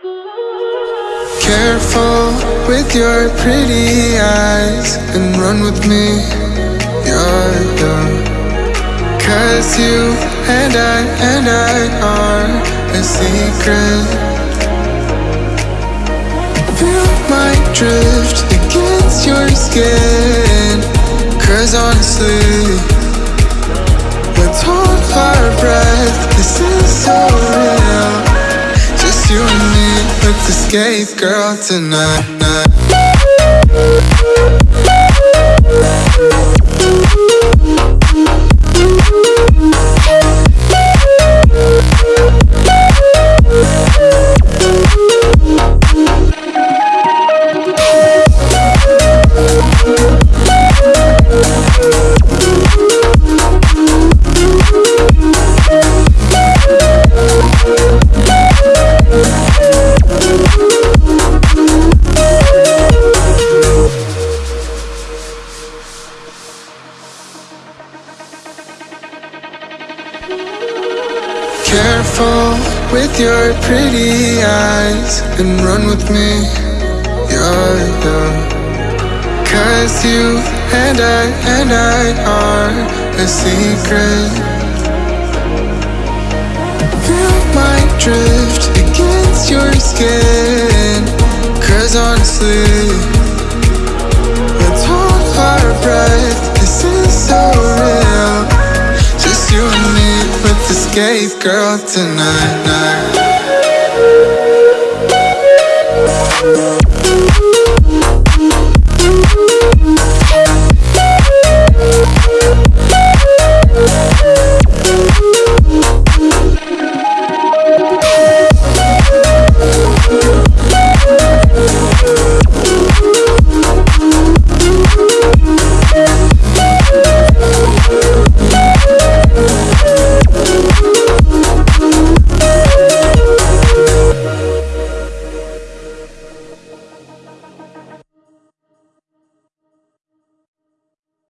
Careful with your pretty eyes and run with me. You're young. Cause you and I and I are a secret. Feel my drift against your skin. Cause honestly, let's hold our breath. This is so let's escape, girl, tonight. Careful with your pretty eyes and run with me. You're young. Cause you and I and I are a secret. girl tonight. Night.